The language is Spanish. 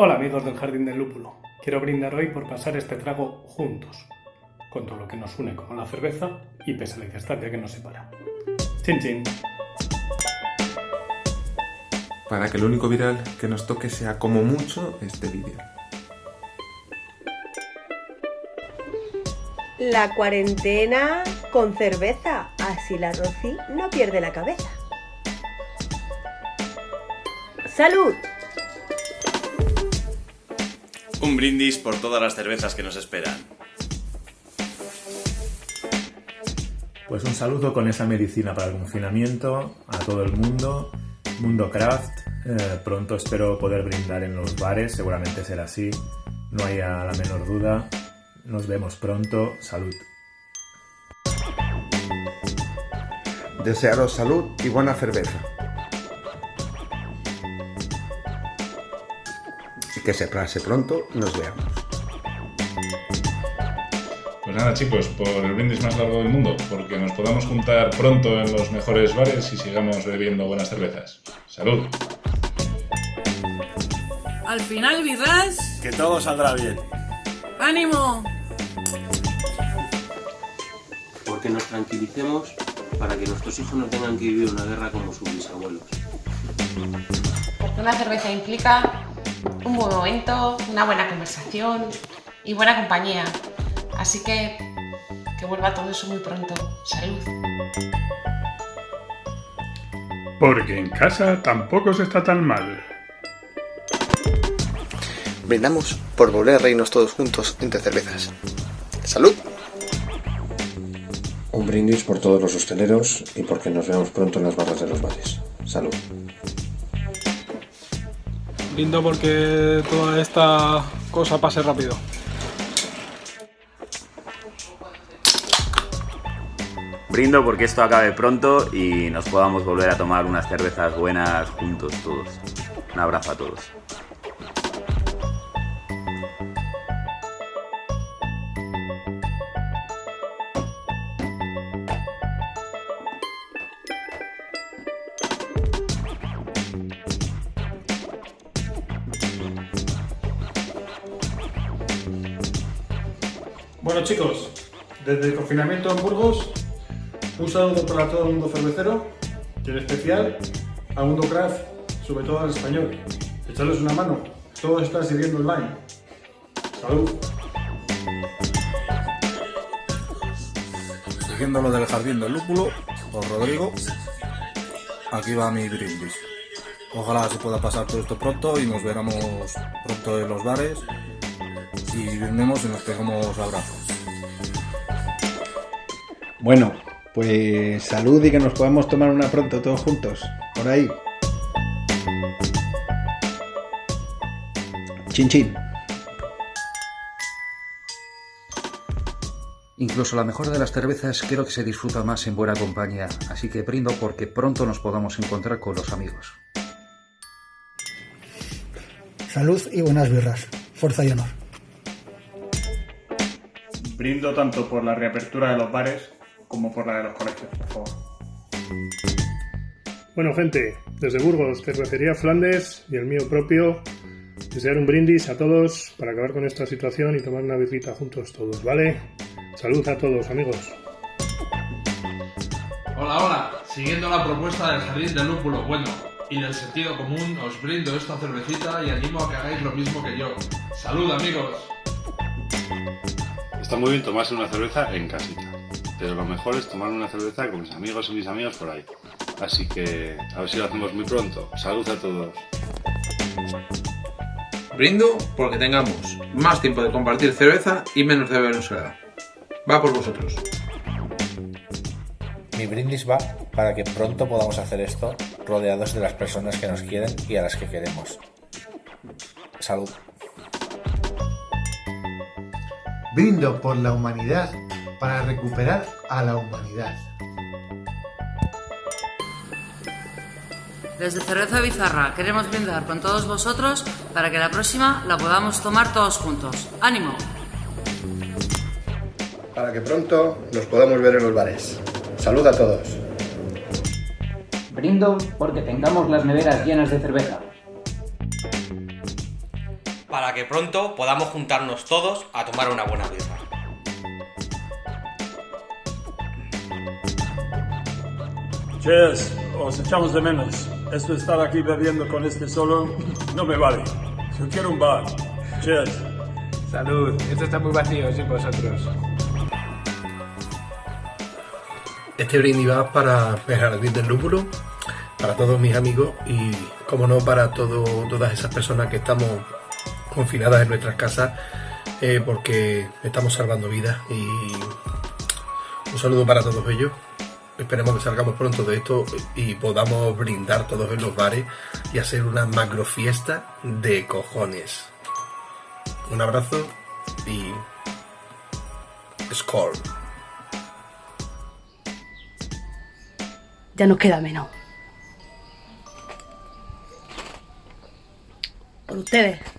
Hola amigos del Jardín del Lúpulo. Quiero brindar hoy por pasar este trago juntos, con todo lo que nos une como la cerveza y pese a la distancia que nos separa. Chin chin. Para que el único viral que nos toque sea como mucho este vídeo. La cuarentena con cerveza, así la Rosy no pierde la cabeza. ¡Salud! Un brindis por todas las cervezas que nos esperan. Pues un saludo con esa medicina para el confinamiento a todo el mundo, Mundo Craft. Eh, pronto espero poder brindar en los bares, seguramente será así, no haya la menor duda. Nos vemos pronto, salud. Desearos salud y buena cerveza. Que se pase pronto y nos veamos. Pues nada chicos, por el brindis más largo del mundo, porque nos podamos juntar pronto en los mejores bares y sigamos bebiendo buenas cervezas. ¡Salud! Al final, birras, Que todo saldrá bien. ánimo. porque nos tranquilicemos para que nuestros hijos no tengan que vivir una guerra como sus bisabuelos. Porque una cerveza implica momento, una buena conversación y buena compañía. Así que que vuelva todo eso muy pronto. Salud. Porque en casa tampoco se está tan mal. Brindamos por volver a reírnos todos juntos entre cervezas. ¡Salud! Un brindis por todos los hosteleros y porque nos veamos pronto en las barras de los bares. Salud. Brindo porque toda esta cosa pase rápido. Brindo porque esto acabe pronto y nos podamos volver a tomar unas cervezas buenas juntos todos. Un abrazo a todos. Bueno chicos, desde el confinamiento en Burgos, un saludo para todo el mundo cervecero y en especial a Mundo Craft, sobre todo al español. Echarles una mano, todo está sirviendo online. Salud. Siguiendo lo del jardín del lúpulo, por Rodrigo, aquí va mi brindis. Ojalá se pueda pasar todo esto pronto y nos veremos pronto en los bares y brindemos y nos pegamos abrazos. Bueno, pues salud y que nos podamos tomar una pronto todos juntos. Por ahí. Chin chin. Incluso la mejor de las cervezas creo que se disfruta más en buena compañía, así que brindo porque pronto nos podamos encontrar con los amigos. Salud y buenas birras. Fuerza y honor. Brindo tanto por la reapertura de los bares como por la de los colegios, por favor. Bueno, gente, desde Burgos, Cervecería Flandes y el mío propio, desear un brindis a todos para acabar con esta situación y tomar una birrita juntos todos, ¿vale? Salud a todos, amigos. Hola, hola. Siguiendo la propuesta del Jardín del Lúpulo Bueno y del sentido común, os brindo esta cervecita y animo a que hagáis lo mismo que yo. ¡Salud, amigos! Está muy bien tomarse una cerveza en casita, pero lo mejor es tomar una cerveza con mis amigos y mis amigas por ahí. Así que a ver si lo hacemos muy pronto. Salud a todos. Brindo porque tengamos más tiempo de compartir cerveza y menos de beber en soledad. Va por vosotros. Mi brindis va para que pronto podamos hacer esto rodeados de las personas que nos quieren y a las que queremos. Salud. Brindo por la humanidad para recuperar a la humanidad. Desde Cerveza Bizarra queremos brindar con todos vosotros para que la próxima la podamos tomar todos juntos. ¡Ánimo! Para que pronto nos podamos ver en los bares. Salud a todos. Brindo porque tengamos las neveras llenas de cerveza. Para que pronto podamos juntarnos todos a tomar una buena birra. Cheers, os echamos de menos. Esto de estar aquí bebiendo con este solo no me vale. Yo quiero un bar. Cheers. Salud, esto está muy vacío sin vosotros. Este brindis va para el Jardín del Lúpulo, para todos mis amigos y, como no, para todo, todas esas personas que estamos confinadas en nuestras casas eh, porque estamos salvando vidas y un saludo para todos ellos. Esperemos que salgamos pronto de esto y podamos brindar todos en los bares y hacer una macro fiesta de cojones. Un abrazo y... Score. Ya nos queda menos. Por ustedes.